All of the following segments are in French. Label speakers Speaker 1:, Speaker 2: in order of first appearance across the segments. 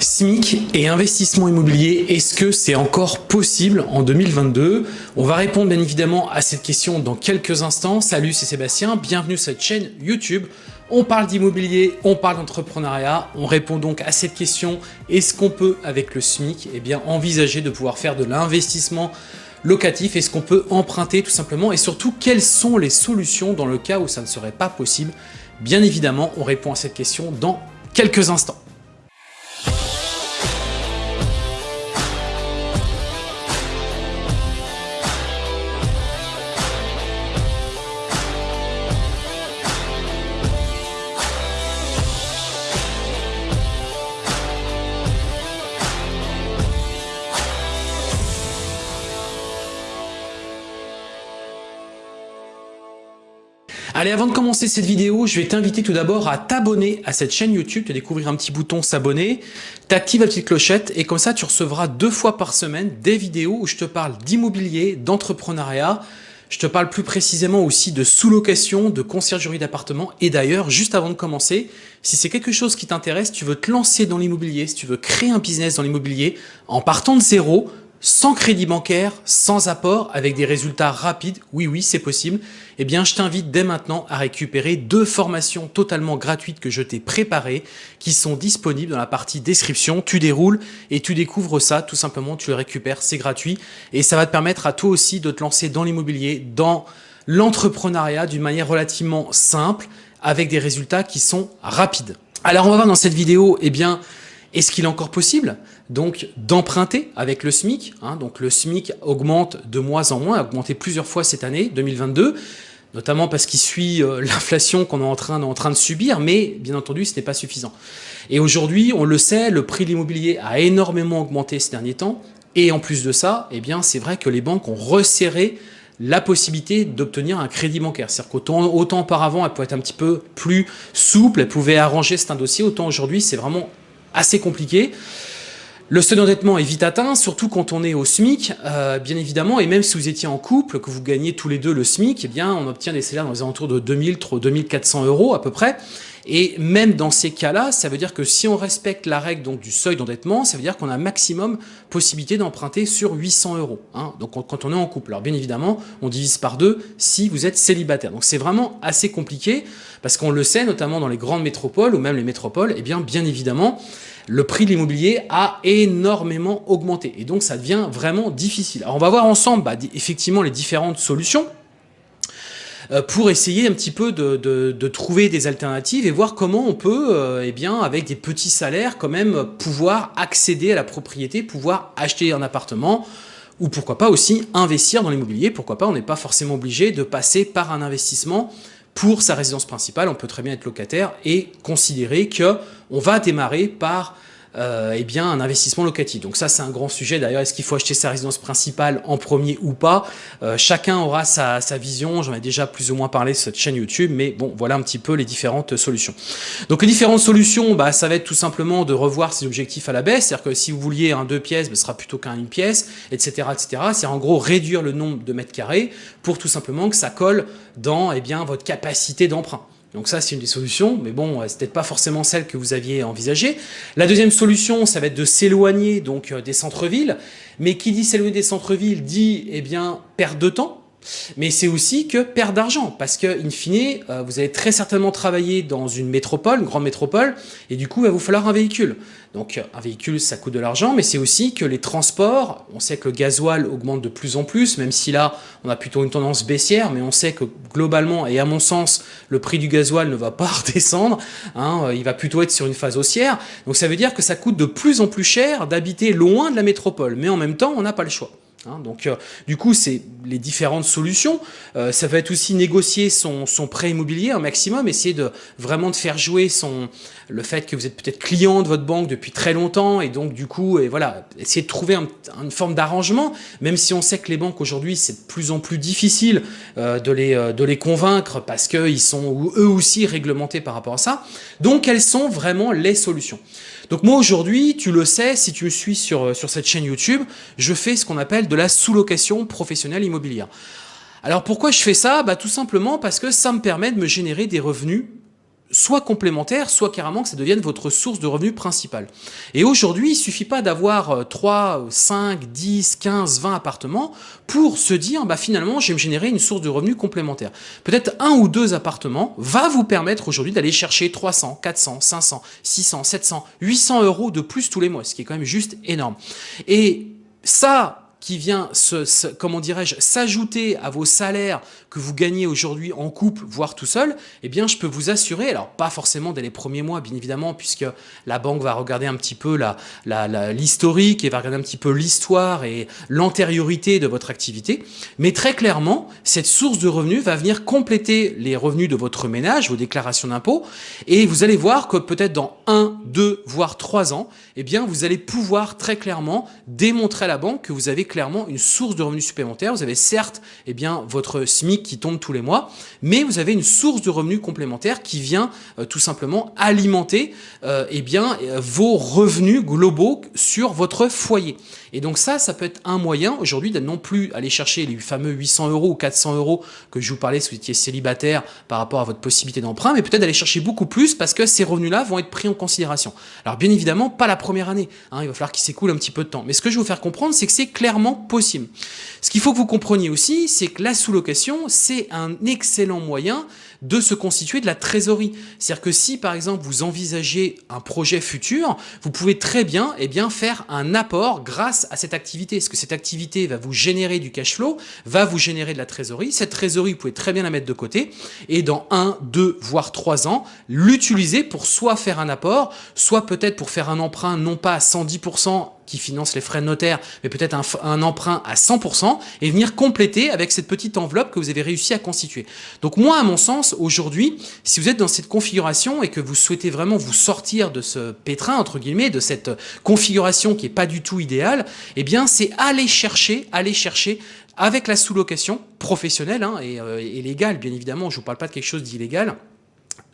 Speaker 1: SMIC et investissement immobilier, est-ce que c'est encore possible en 2022 On va répondre bien évidemment à cette question dans quelques instants. Salut, c'est Sébastien, bienvenue sur cette chaîne YouTube. On parle d'immobilier, on parle d'entrepreneuriat, on répond donc à cette question, est-ce qu'on peut avec le SMIC eh bien, envisager de pouvoir faire de l'investissement locatif? Est-ce qu'on peut emprunter tout simplement? Et surtout, quelles sont les solutions dans le cas où ça ne serait pas possible? Bien évidemment, on répond à cette question dans quelques instants. Allez, avant de commencer cette vidéo, je vais t'inviter tout d'abord à t'abonner à cette chaîne YouTube, te découvrir un petit bouton s'abonner, t'actives la petite clochette et comme ça tu recevras deux fois par semaine des vidéos où je te parle d'immobilier, d'entrepreneuriat, je te parle plus précisément aussi de sous-location, de conciergerie d'appartement. Et d'ailleurs, juste avant de commencer, si c'est quelque chose qui t'intéresse, tu veux te lancer dans l'immobilier, si tu veux créer un business dans l'immobilier, en partant de zéro, sans crédit bancaire, sans apport, avec des résultats rapides, oui oui c'est possible, eh bien je t'invite dès maintenant à récupérer deux formations totalement gratuites que je t'ai préparées, qui sont disponibles dans la partie description, tu déroules et tu découvres ça, tout simplement tu le récupères, c'est gratuit, et ça va te permettre à toi aussi de te lancer dans l'immobilier, dans l'entrepreneuriat d'une manière relativement simple, avec des résultats qui sont rapides. Alors on va voir dans cette vidéo, eh bien, est-ce qu'il est encore possible donc d'emprunter avec le SMIC hein, Donc le SMIC augmente de mois en mois, a augmenté plusieurs fois cette année, 2022, notamment parce qu'il suit euh, l'inflation qu'on est en train, de subir, mais bien entendu, ce n'est pas suffisant. Et aujourd'hui, on le sait, le prix de l'immobilier a énormément augmenté ces derniers temps, et en plus de ça, eh bien, c'est vrai que les banques ont resserré la possibilité d'obtenir un crédit bancaire. C'est-à-dire autant auparavant, elle pouvait être un petit peu plus souple, elle pouvait arranger un dossier, autant aujourd'hui, c'est vraiment assez compliqué. Le seuil d'endettement est vite atteint, surtout quand on est au SMIC, euh, bien évidemment, et même si vous étiez en couple, que vous gagnez tous les deux le SMIC, eh on obtient des salaires dans les alentours de 2000, 2400 euros à peu près. Et même dans ces cas-là, ça veut dire que si on respecte la règle du seuil d'endettement, ça veut dire qu'on a maximum possibilité d'emprunter sur 800 euros. Hein, donc quand on est en couple. Alors bien évidemment, on divise par deux si vous êtes célibataire. Donc c'est vraiment assez compliqué parce qu'on le sait, notamment dans les grandes métropoles ou même les métropoles, eh bien bien évidemment, le prix de l'immobilier a énormément augmenté. Et donc ça devient vraiment difficile. Alors on va voir ensemble bah, effectivement les différentes solutions. Euh, pour essayer un petit peu de, trouver des alternatives et voir comment on peut, euh, eh bien, avec des petits salaires, quand même pouvoir accéder à la propriété, pouvoir acheter un appartement, ou pourquoi pas aussi investir dans l'immobilier, pourquoi pas, on n'est pas forcément obligé de passer par un investissement pour sa résidence principale, on peut très bien être locataire et considérer que on va démarrer par euh, eh bien, un investissement locatif. Donc ça, c'est un grand sujet. D'ailleurs, est-ce qu'il faut acheter sa résidence principale en premier ou pas? Euh, Chacun aura sa, vision. J'en ai déjà plus ou moins parlé sur cette chaîne YouTube, mais bon, voilà un petit peu les différentes solutions. Donc les différentes solutions, bah, ça va être tout simplement de revoir ses objectifs à la baisse. C'est-à-dire que si vous vouliez un deux pièces, bah, ce sera plutôt qu'un une pièce, etc., etc. C'est en gros réduire le nombre de mètres carrés pour tout simplement que ça colle dans eh bien, votre capacité d'emprunt. Donc ça, c'est une des solutions, mais bon, c'est peut-être pas forcément celle que vous aviez envisagée. La deuxième solution, ça va être de s'éloigner donc euh, des centres-villes. Mais qui dit s'éloigner des centres-villes dit, eh bien, perdre de temps, mais c'est aussi que perdre d'argent, parce que, in fine, euh, vous allez très certainement travailler dans une métropole, une grande métropole, et du coup, il va vous falloir un véhicule. Donc, un véhicule, ça coûte de l'argent, mais c'est aussi que les transports, on sait que le gasoil augmente de plus en plus, même si là, on a plutôt une tendance baissière, mais on sait que globalement, et à mon sens, le prix du gasoil ne va pas redescendre, hein, il va plutôt être sur une phase haussière. Donc, ça veut dire que ça coûte de plus en plus cher d'habiter loin de la métropole, mais en même temps, on n'a pas le choix. Hein. donc, euh, du coup, c'est les différentes solutions. Euh, ça va être aussi négocier son, prêt immobilier un maximum, essayer de vraiment de faire jouer son, le fait que vous êtes peut-être client de votre banque depuis très longtemps et donc du coup, et voilà, essayer de trouver une forme d'arrangement, même si on sait que les banques aujourd'hui, c'est de plus en plus difficile euh, de, les, de les convaincre parce qu'ils sont eux aussi réglementés par rapport à ça. Donc, quelles sont vraiment les solutions donc moi aujourd'hui, tu le sais, si tu me suis sur, euh, sur cette chaîne YouTube, je fais ce qu'on appelle de la sous-location professionnelle immobilière. Alors pourquoi je fais ça? Bah, Tout simplement parce que ça me permet de me générer des revenus soit complémentaire, soit carrément que ça devienne votre source de revenus principale. Et aujourd'hui, il suffit pas d'avoir 3, 5, 10, 15, 20 appartements pour se dire, bah finalement, je vais me générer une source de revenus complémentaire. Peut-être un ou deux appartements va vous permettre aujourd'hui d'aller chercher 300, 400, 500, 600, 700, 800 euros de plus tous les mois, ce qui est quand même juste énorme. Et ça, qui vient, comment dirais-je, s'ajouter à vos salaires que vous gagnez aujourd'hui en couple, voire tout seul, eh bien, je peux vous assurer, alors pas forcément dès les premiers mois, bien évidemment, puisque la banque va regarder un petit peu l'historique et va regarder un petit peu l'histoire et l'antériorité de votre activité, mais très clairement, cette source de revenus va venir compléter les revenus de votre ménage, vos déclarations d'impôts, et vous allez voir que peut-être dans un, deux, voire trois ans, eh bien, vous allez pouvoir très clairement démontrer à la banque que vous avez clairement une source de revenus supplémentaires. Vous avez certes eh bien, votre SMIC qui tombe tous les mois, mais vous avez une source de revenus complémentaires qui vient euh, tout simplement alimenter euh, eh bien, euh, vos revenus globaux sur votre foyer. Et donc ça, ça peut être un moyen aujourd'hui de non plus aller chercher les fameux 800 euros ou 400 euros que je vous parlais si vous étiez célibataire par rapport à votre possibilité d'emprunt, mais peut-être d'aller chercher beaucoup plus parce que ces revenus-là vont être pris en considération. Alors bien évidemment, pas la première année, hein, il va falloir qu'il s'écoule un petit peu de temps. Mais ce que je vais vous faire comprendre, c'est que c'est clairement possible. Ce qu'il faut que vous compreniez aussi, c'est que la sous-location, c'est un excellent moyen de se constituer de la trésorerie. C'est-à-dire que si, par exemple, vous envisagez un projet futur, vous pouvez très bien, eh bien faire un apport grâce à cette activité. Parce que cette activité va vous générer du cash flow, va vous générer de la trésorerie. Cette trésorerie, vous pouvez très bien la mettre de côté et dans un, deux, voire trois ans, l'utiliser pour soit faire un apport, soit peut-être pour faire un emprunt non pas à 110% qui finance les frais de notaire, mais peut-être un, emprunt à 100% et venir compléter avec cette petite enveloppe que vous avez réussi à constituer. Donc moi, à mon sens, aujourd'hui, si vous êtes dans cette configuration et que vous souhaitez vraiment vous sortir de ce pétrin, entre guillemets, de cette configuration qui est pas du tout idéale, eh bien, c'est aller chercher, aller chercher avec la sous-location professionnelle hein, et, euh, et légale, bien évidemment, je vous parle pas de quelque chose d'illégal,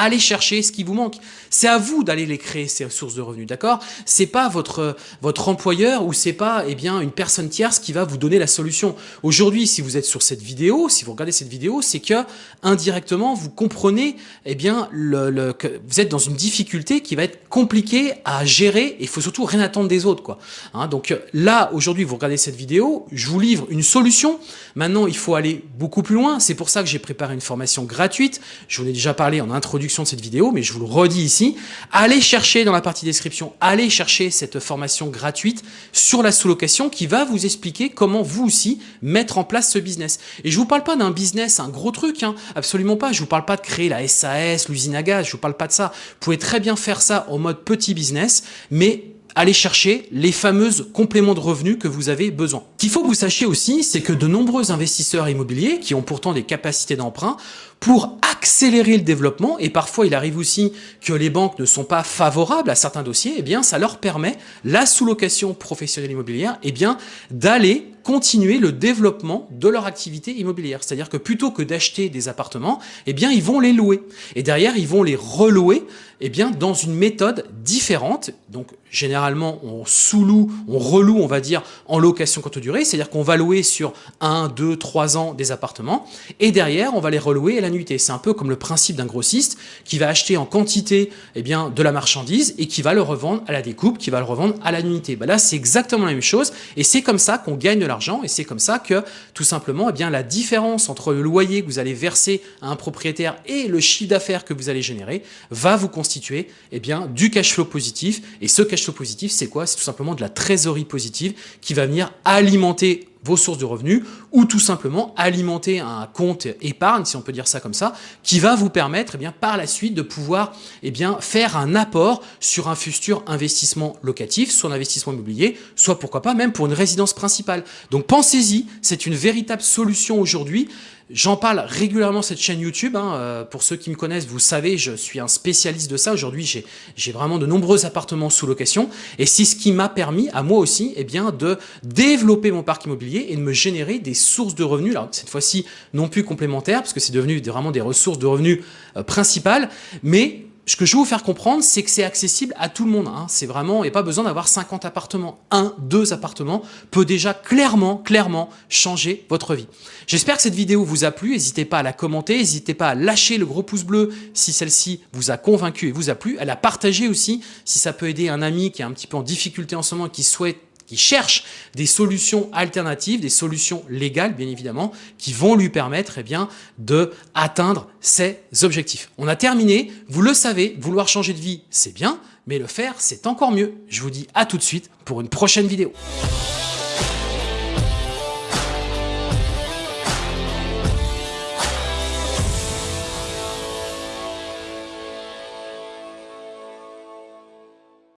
Speaker 1: allez chercher ce qui vous manque. C'est à vous d'aller les créer ces sources de revenus, d'accord? C'est pas votre votre employeur ou c'est pas eh bien une personne tierce qui va vous donner la solution. Aujourd'hui, si vous êtes sur cette vidéo, si vous regardez cette vidéo, c'est que indirectement vous comprenez eh bien le, que vous êtes dans une difficulté qui va être compliquée à gérer et il faut surtout rien attendre des autres quoi. Hein, donc là aujourd'hui, vous regardez cette vidéo, je vous livre une solution. Maintenant, il faut aller beaucoup plus loin. C'est pour ça que j'ai préparé une formation gratuite. Je vous en ai déjà parlé en introduction de cette vidéo, mais je vous le redis ici, allez chercher dans la partie description, allez chercher cette formation gratuite sur la sous-location qui va vous expliquer comment vous aussi mettre en place ce business. Et je vous parle pas d'un business, un gros truc, hein, absolument pas. Je vous parle pas de créer la SAS, l'usine à gaz, je vous parle pas de ça. Vous pouvez très bien faire ça en mode petit business, mais aller chercher les fameuses compléments de revenus que vous avez besoin. Qu'il faut que vous sachiez aussi, c'est que de nombreux investisseurs immobiliers qui ont pourtant des capacités d'emprunt pour accélérer le développement, et parfois il arrive aussi que les banques ne sont pas favorables à certains dossiers, eh bien ça leur permet, la sous-location professionnelle immobilière, eh bien d'aller continuer le développement de leur activité immobilière. C'est-à-dire que plutôt que d'acheter des appartements, eh bien ils vont les louer. Et derrière, ils vont les relouer eh bien, dans une méthode différente. Donc généralement, on sous-loue, on reloue, on va dire, en location courte durée, c'est-à-dire qu'on va louer sur 1, 2, 3 ans des appartements, et derrière, on va les relouer à la C'est un peu comme le principe d'un grossiste qui va acheter en quantité eh bien, de la marchandise et qui va le revendre à la découpe, qui va le revendre à la nuitée. Ben là, c'est exactement la même chose, et c'est comme ça qu'on gagne de l'argent, et c'est comme ça que, tout simplement, eh bien, la différence entre le loyer que vous allez verser à un propriétaire et le chiffre d'affaires que vous allez générer va vous constituer eh bien, du cash flow positif, et ce cash flow positif, c'est quoi? C'est tout simplement de la trésorerie positive qui va venir alimenter vos sources de revenus ou tout simplement alimenter un compte épargne, si on peut dire ça comme ça, qui va vous permettre eh bien, par la suite de pouvoir eh bien, faire un apport sur un futur investissement locatif, soit un investissement immobilier, soit pourquoi pas même pour une résidence principale. Donc pensez-y, c'est une véritable solution aujourd'hui. J'en parle régulièrement cette chaîne YouTube. Hein. Euh, pour ceux qui me connaissent, vous savez, je suis un spécialiste de ça. Aujourd'hui, j'ai vraiment de nombreux appartements sous location. Et c'est ce qui m'a permis, à moi aussi, eh bien, de développer mon parc immobilier et de me générer des sources de revenus. Alors, cette fois-ci, non plus complémentaires, parce que c'est devenu vraiment des ressources de revenus euh, principales, mais ce que je veux vous faire comprendre, c'est que c'est accessible à tout le monde. Hein. C'est vraiment, et pas besoin d'avoir 50 appartements. Un, deux appartements peut déjà clairement, clairement changer votre vie. J'espère que cette vidéo vous a plu. N'hésitez pas à la commenter, n'hésitez pas à lâcher le gros pouce bleu si celle-ci vous a convaincu et vous a plu, à la partager aussi si ça peut aider un ami qui est un petit peu en difficulté en ce moment et qui souhaite qui cherche des solutions alternatives, des solutions légales bien évidemment, qui vont lui permettre eh bien, de atteindre ses objectifs. On a terminé, vous le savez, vouloir changer de vie c'est bien, mais le faire c'est encore mieux. Je vous dis à tout de suite pour une prochaine vidéo.